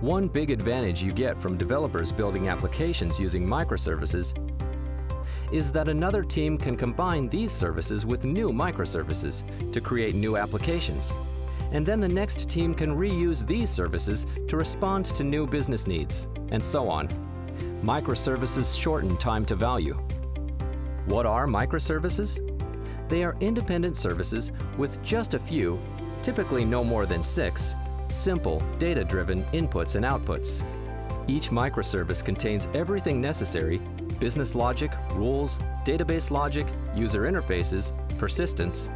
One big advantage you get from developers building applications using microservices is that another team can combine these services with new microservices to create new applications. And then the next team can reuse these services to respond to new business needs, and so on. Microservices shorten time to value. What are microservices? They are independent services with just a few, typically no more than six, simple, data-driven inputs and outputs. Each microservice contains everything necessary, business logic, rules, database logic, user interfaces, persistence,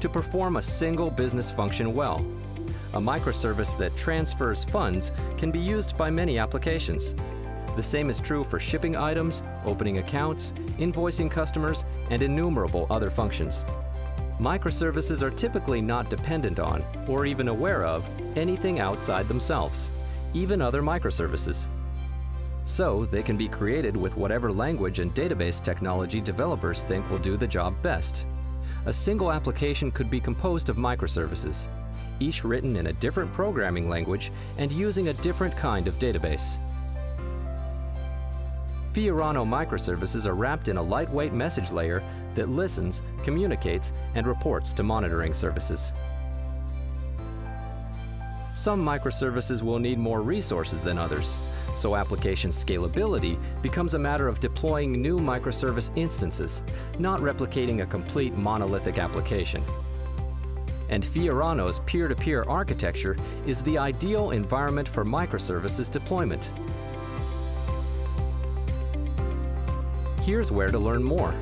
to perform a single business function well. A microservice that transfers funds can be used by many applications. The same is true for shipping items, opening accounts, invoicing customers, and innumerable other functions. Microservices are typically not dependent on, or even aware of, anything outside themselves, even other microservices. So, they can be created with whatever language and database technology developers think will do the job best. A single application could be composed of microservices, each written in a different programming language and using a different kind of database. Fiorano microservices are wrapped in a lightweight message layer that listens, communicates, and reports to monitoring services. Some microservices will need more resources than others, so application scalability becomes a matter of deploying new microservice instances, not replicating a complete monolithic application. And Fiorano's peer-to-peer -peer architecture is the ideal environment for microservices deployment. Here's where to learn more.